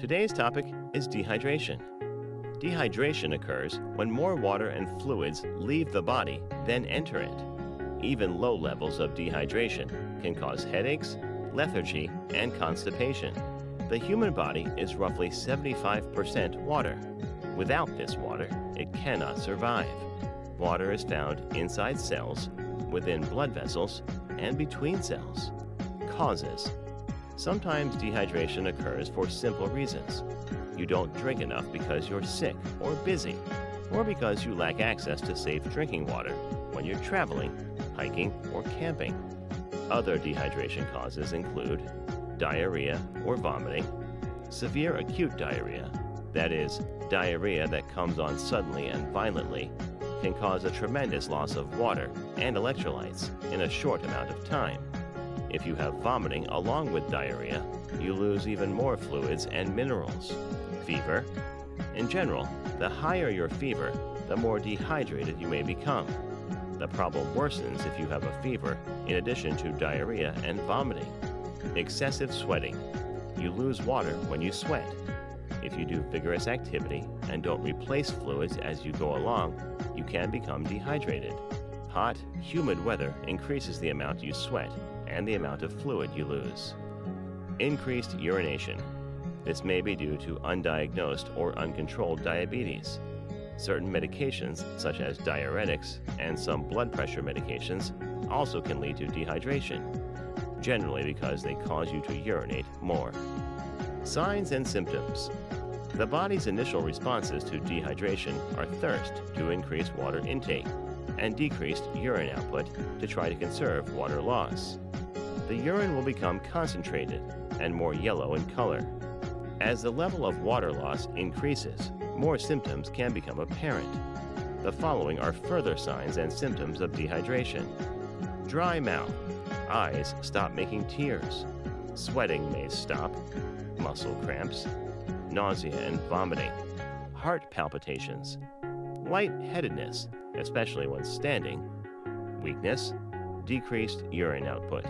Today's topic is dehydration. Dehydration occurs when more water and fluids leave the body than enter it. Even low levels of dehydration can cause headaches, lethargy, and constipation. The human body is roughly 75% water. Without this water, it cannot survive. Water is found inside cells, within blood vessels, and between cells. Causes Sometimes dehydration occurs for simple reasons. You don't drink enough because you're sick or busy, or because you lack access to safe drinking water when you're traveling, hiking, or camping. Other dehydration causes include diarrhea or vomiting, severe acute diarrhea, that is, diarrhea that comes on suddenly and violently, can cause a tremendous loss of water and electrolytes in a short amount of time. If you have vomiting along with diarrhea, you lose even more fluids and minerals. Fever. In general, the higher your fever, the more dehydrated you may become. The problem worsens if you have a fever in addition to diarrhea and vomiting. Excessive sweating. You lose water when you sweat. If you do vigorous activity and don't replace fluids as you go along, you can become dehydrated. Hot, humid weather increases the amount you sweat and the amount of fluid you lose. Increased urination. This may be due to undiagnosed or uncontrolled diabetes. Certain medications, such as diuretics and some blood pressure medications, also can lead to dehydration, generally because they cause you to urinate more. Signs and symptoms. The body's initial responses to dehydration are thirst to increase water intake and decreased urine output to try to conserve water loss the urine will become concentrated and more yellow in color. As the level of water loss increases, more symptoms can become apparent. The following are further signs and symptoms of dehydration. Dry mouth. Eyes stop making tears. Sweating may stop. Muscle cramps. Nausea and vomiting. Heart palpitations. Lightheadedness, especially when standing. Weakness. Decreased urine output.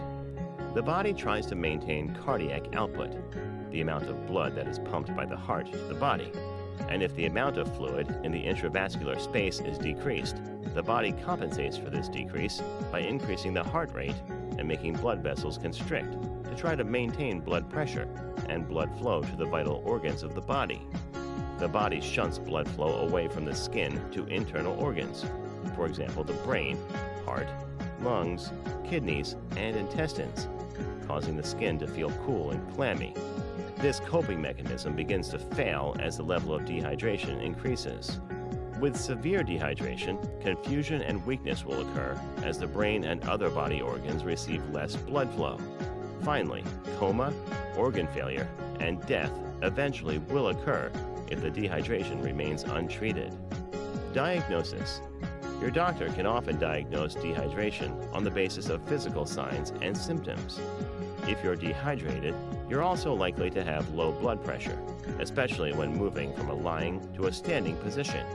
The body tries to maintain cardiac output, the amount of blood that is pumped by the heart to the body. And if the amount of fluid in the intravascular space is decreased, the body compensates for this decrease by increasing the heart rate and making blood vessels constrict to try to maintain blood pressure and blood flow to the vital organs of the body. The body shunts blood flow away from the skin to internal organs, for example, the brain, heart, lungs, kidneys, and intestines, causing the skin to feel cool and clammy. This coping mechanism begins to fail as the level of dehydration increases. With severe dehydration, confusion and weakness will occur as the brain and other body organs receive less blood flow. Finally, coma, organ failure, and death eventually will occur if the dehydration remains untreated. Diagnosis Your doctor can often diagnose dehydration on the basis of physical signs and symptoms. If you're dehydrated, you're also likely to have low blood pressure, especially when moving from a lying to a standing position,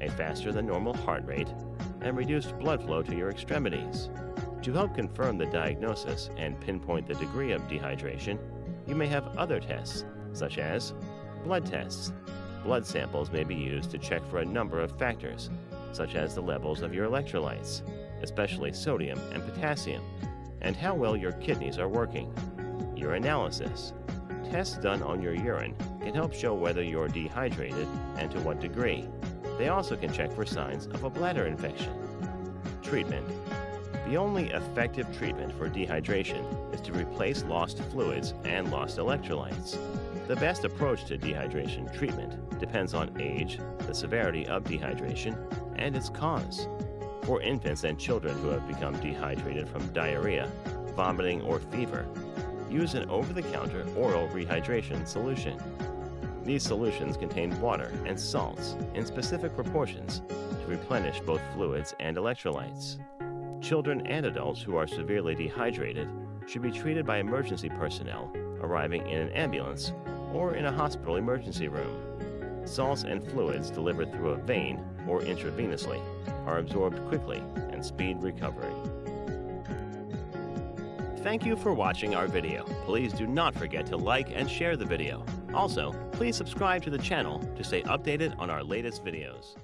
a faster than normal heart rate, and reduced blood flow to your extremities. To help confirm the diagnosis and pinpoint the degree of dehydration, you may have other tests, such as blood tests. Blood samples may be used to check for a number of factors, such as the levels of your electrolytes, especially sodium and potassium, and how well your kidneys are working. Urinalysis. Tests done on your urine can help show whether you're dehydrated and to what degree. They also can check for signs of a bladder infection. Treatment. The only effective treatment for dehydration is to replace lost fluids and lost electrolytes. The best approach to dehydration treatment depends on age, the severity of dehydration, and its cause. For infants and children who have become dehydrated from diarrhea, vomiting, or fever, use an over-the-counter oral rehydration solution. These solutions contain water and salts in specific proportions to replenish both fluids and electrolytes. Children and adults who are severely dehydrated should be treated by emergency personnel arriving in an ambulance or in a hospital emergency room. Salts and fluids delivered through a vein or intravenously are absorbed quickly and speed recovery. Thank you for watching our video. Please do not forget to like and share the video. Also, please subscribe to the channel to stay updated on our latest videos.